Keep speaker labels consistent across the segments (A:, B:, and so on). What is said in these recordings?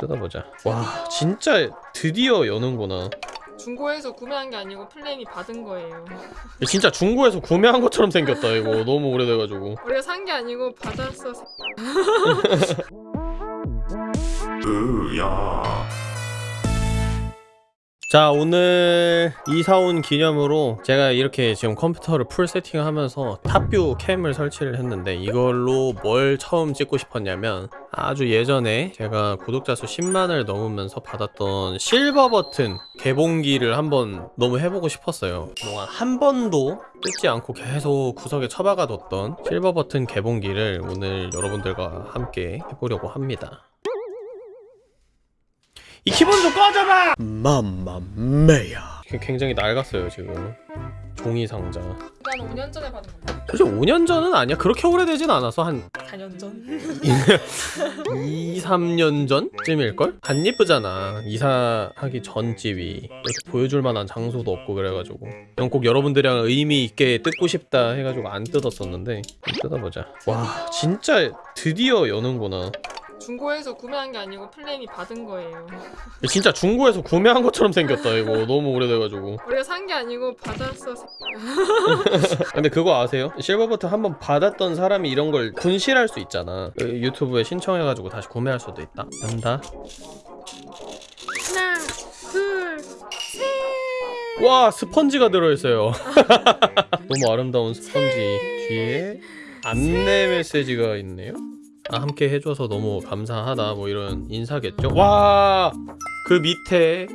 A: 뜯어보자 와 진짜 드디어 여는구나
B: 중고에서 구매한 게 아니고 플레임이 받은 거예요.
A: 진짜 중고에서 구매한 것처럼 생겼다 이거 너무 오래돼가지고
B: 우리가 산 게 아니고 받았어.
A: 자 오늘 이사 온 기념으로 제가 이렇게 지금 컴퓨터를 full 세팅하면서 top view cam을 설치를 했는데 이걸로 뭘 처음 찍고 싶었냐면 아주 예전에 제가 구독자 수 10만을 넘으면서 받았던 실버 버튼 개봉기를 한번 너무 해보고 싶었어요. 그동안 한 번도 뜯지 않고 계속 구석에 처박아뒀던 실버 버튼 개봉기를 오늘 여러분들과 함께 해보려고 합니다 이 키보드 좀 꺼져봐! 맘마메야. 굉장히 낡았어요 지금. 종이 상자.
B: 난 5년 전에 받은 건데.
A: 사실 5년 전은 아니야. 그렇게 오래되진 않아서 한
B: 4년 전.
A: 2, 3년 전쯤일걸? 안 예쁘잖아. 이사하기 전 집이. 이렇게 보여줄 만한 장소도 없고 그래가지고. 이건 꼭 여러분들이랑 의미 있게 뜯고 싶다 해가지고 안 뜯었었는데. 뜯어보자. 와 진짜 드디어 여는구나
B: 중고에서 구매한 게 아니고 플레임이 받은 거예요.
A: 진짜 중고에서 구매한 것처럼 생겼다 이거. 너무 오래돼가지고.
B: 우리가 산 게 아니고 받았어.
A: 근데 그거 아세요? 실버버튼 한번 받았던 사람이 이런 걸 분실할 수 있잖아. 그 유튜브에 신청해가지고 다시 구매할 수도 있다. 간다.
B: 하나, 둘, 셋.
A: 와 스펀지가 들어있어요. 너무 아름다운 스펀지. 뒤에 안내 메시지가 있네요 아, 함께 해줘서 너무 감사하다. 뭐 이런 인사겠죠? 와! 그 밑에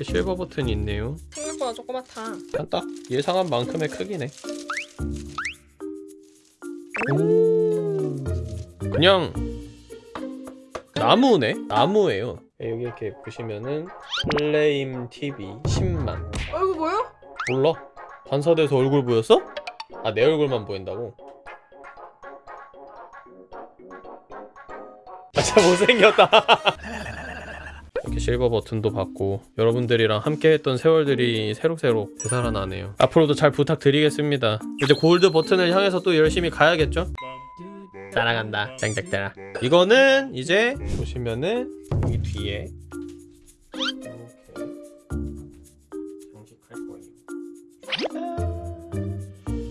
A: 실버 버튼이 있네요.
B: 생각보다 조그맣다.
A: 딱 예상한 만큼의 크기네. 오! 그냥 나무네? 나무예요. 네, 여기 이렇게 보시면은 플레임 TV 10만.
B: 어 이거 뭐야?
A: 몰라. 반사돼서 얼굴 보였어? 아 내 얼굴만 보인다고? 진짜 못생겼다. 이렇게 실버 버튼도 받고 여러분들이랑 함께 했던 세월들이 새록새록 되살아나네요. 앞으로도 잘 부탁드리겠습니다. 이제 골드 버튼을 향해서 또 열심히 가야겠죠? 따라간다. 짱짝따라 이거는 이제 보시면은 여기 뒤에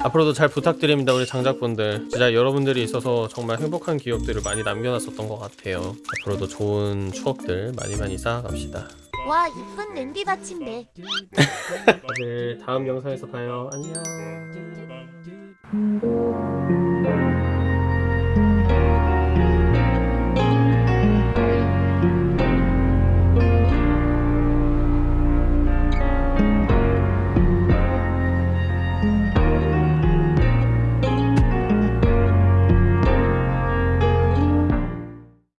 A: 앞으로도 잘 부탁드립니다 우리 장작분들. 진짜 여러분들이 있어서 정말 행복한 기억들을 많이 남겨놨었던 것 같아요. 앞으로도 좋은 추억들 많이 많이 쌓아갑시다.
C: 와 이쁜 냄비 받침대.
A: 다들 다음 영상에서 봐요. 안녕